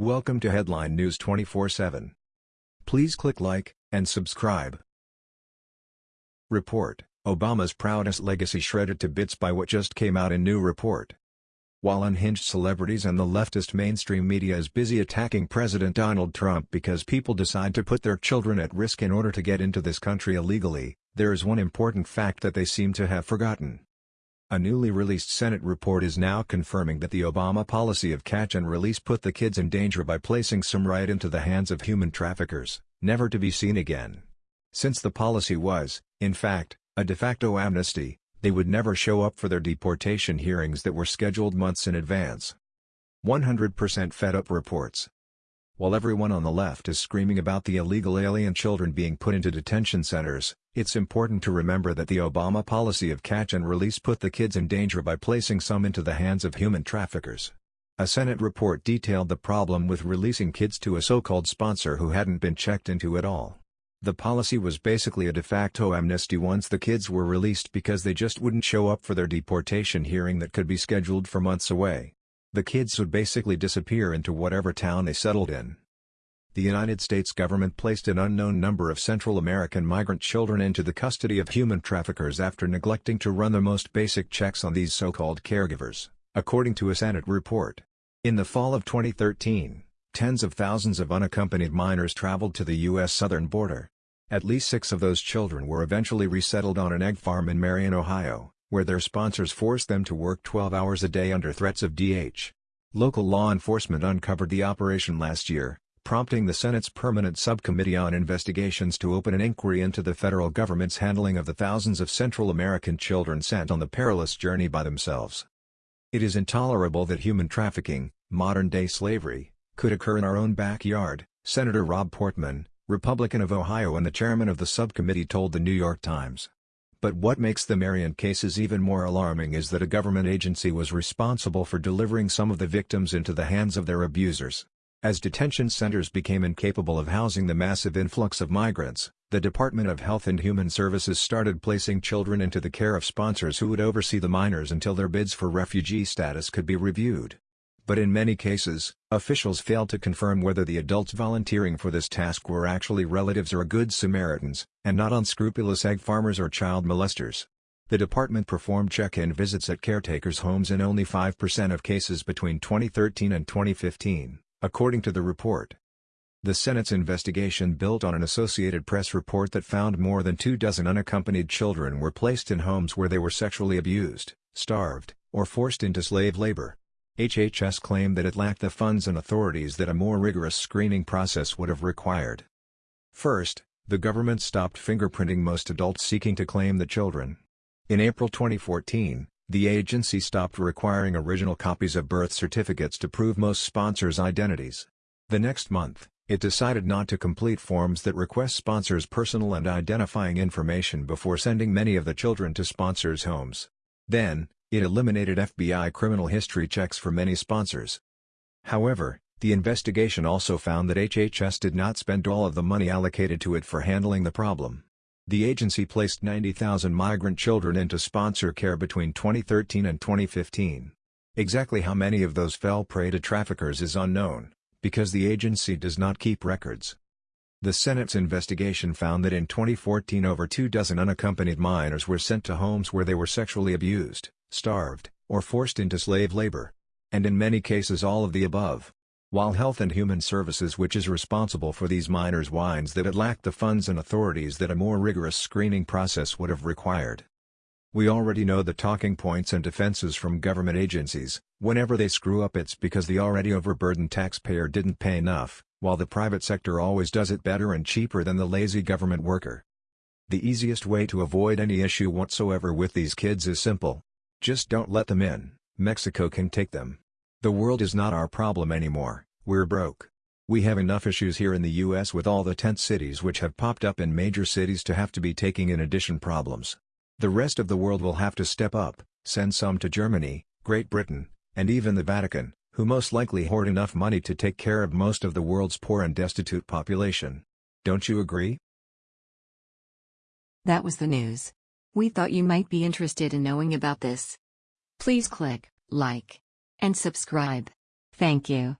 Welcome to Headline News 24/7. Please click like and subscribe. Report: Obama's proudest legacy shredded to bits by what just came out in new report. While unhinged celebrities and the leftist mainstream media is busy attacking President Donald Trump because people decide to put their children at risk in order to get into this country illegally, there is one important fact that they seem to have forgotten. A newly released Senate report is now confirming that the Obama policy of catch and release put the kids in danger by placing some right into the hands of human traffickers, never to be seen again. Since the policy was, in fact, a de facto amnesty, they would never show up for their deportation hearings that were scheduled months in advance. 100% fed up reports. While everyone on the left is screaming about the illegal alien children being put into detention centers, it's important to remember that the Obama policy of catch and release put the kids in danger by placing some into the hands of human traffickers. A Senate report detailed the problem with releasing kids to a so-called sponsor who hadn't been checked into at all. The policy was basically a de facto amnesty once the kids were released because they just wouldn't show up for their deportation hearing that could be scheduled for months away. The kids would basically disappear into whatever town they settled in. The United States government placed an unknown number of Central American migrant children into the custody of human traffickers after neglecting to run the most basic checks on these so-called caregivers, according to a Senate report. In the fall of 2013, tens of thousands of unaccompanied minors traveled to the U.S. southern border. At least six of those children were eventually resettled on an egg farm in Marion, Ohio where their sponsors forced them to work 12 hours a day under threats of DH. Local law enforcement uncovered the operation last year, prompting the Senate's Permanent Subcommittee on Investigations to open an inquiry into the federal government's handling of the thousands of Central American children sent on the perilous journey by themselves. It is intolerable that human trafficking, modern-day slavery, could occur in our own backyard, Senator Rob Portman, Republican of Ohio and the chairman of the subcommittee told the New York Times. But what makes the Marion cases even more alarming is that a government agency was responsible for delivering some of the victims into the hands of their abusers. As detention centers became incapable of housing the massive influx of migrants, the Department of Health and Human Services started placing children into the care of sponsors who would oversee the minors until their bids for refugee status could be reviewed. But in many cases, officials failed to confirm whether the adults volunteering for this task were actually relatives or good Samaritans, and not unscrupulous egg farmers or child molesters. The department performed check-in visits at caretakers' homes in only 5% of cases between 2013 and 2015, according to the report. The Senate's investigation built on an Associated Press report that found more than two dozen unaccompanied children were placed in homes where they were sexually abused, starved, or forced into slave labor. HHS claimed that it lacked the funds and authorities that a more rigorous screening process would have required. First, the government stopped fingerprinting most adults seeking to claim the children. In April 2014, the agency stopped requiring original copies of birth certificates to prove most sponsors' identities. The next month, it decided not to complete forms that request sponsors' personal and identifying information before sending many of the children to sponsors' homes. Then, it eliminated FBI criminal history checks for many sponsors. However, the investigation also found that HHS did not spend all of the money allocated to it for handling the problem. The agency placed 90,000 migrant children into sponsor care between 2013 and 2015. Exactly how many of those fell prey to traffickers is unknown, because the agency does not keep records. The Senate's investigation found that in 2014 over two dozen unaccompanied minors were sent to homes where they were sexually abused starved, or forced into slave labor. And in many cases all of the above. While Health and Human Services which is responsible for these minors whines that it lacked the funds and authorities that a more rigorous screening process would have required. We already know the talking points and defenses from government agencies, whenever they screw up it's because the already overburdened taxpayer didn't pay enough, while the private sector always does it better and cheaper than the lazy government worker. The easiest way to avoid any issue whatsoever with these kids is simple. Just don't let them in, Mexico can take them. The world is not our problem anymore, we're broke. We have enough issues here in the US with all the tent cities which have popped up in major cities to have to be taking in addition problems. The rest of the world will have to step up, send some to Germany, Great Britain, and even the Vatican, who most likely hoard enough money to take care of most of the world's poor and destitute population. Don't you agree? That was the news. We thought you might be interested in knowing about this. Please click like and subscribe. Thank you.